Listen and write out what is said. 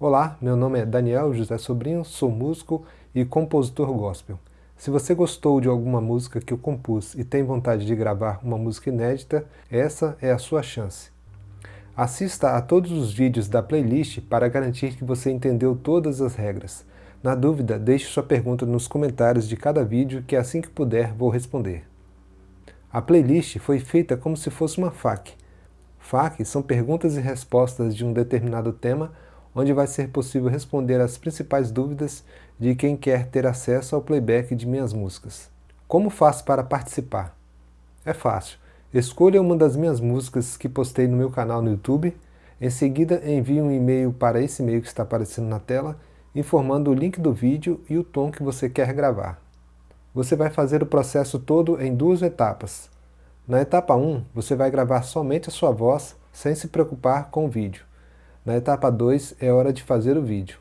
Olá, meu nome é Daniel José Sobrinho, sou músico e compositor gospel. Se você gostou de alguma música que eu compus e tem vontade de gravar uma música inédita, essa é a sua chance. Assista a todos os vídeos da playlist para garantir que você entendeu todas as regras. Na dúvida, deixe sua pergunta nos comentários de cada vídeo que assim que puder vou responder. A playlist foi feita como se fosse uma FAQ. FAQ são perguntas e respostas de um determinado tema onde vai ser possível responder as principais dúvidas de quem quer ter acesso ao playback de minhas músicas. Como faço para participar? É fácil. Escolha uma das minhas músicas que postei no meu canal no YouTube, em seguida envie um e-mail para esse e-mail que está aparecendo na tela, informando o link do vídeo e o tom que você quer gravar. Você vai fazer o processo todo em duas etapas. Na etapa 1, você vai gravar somente a sua voz, sem se preocupar com o vídeo. Na etapa 2 é hora de fazer o vídeo.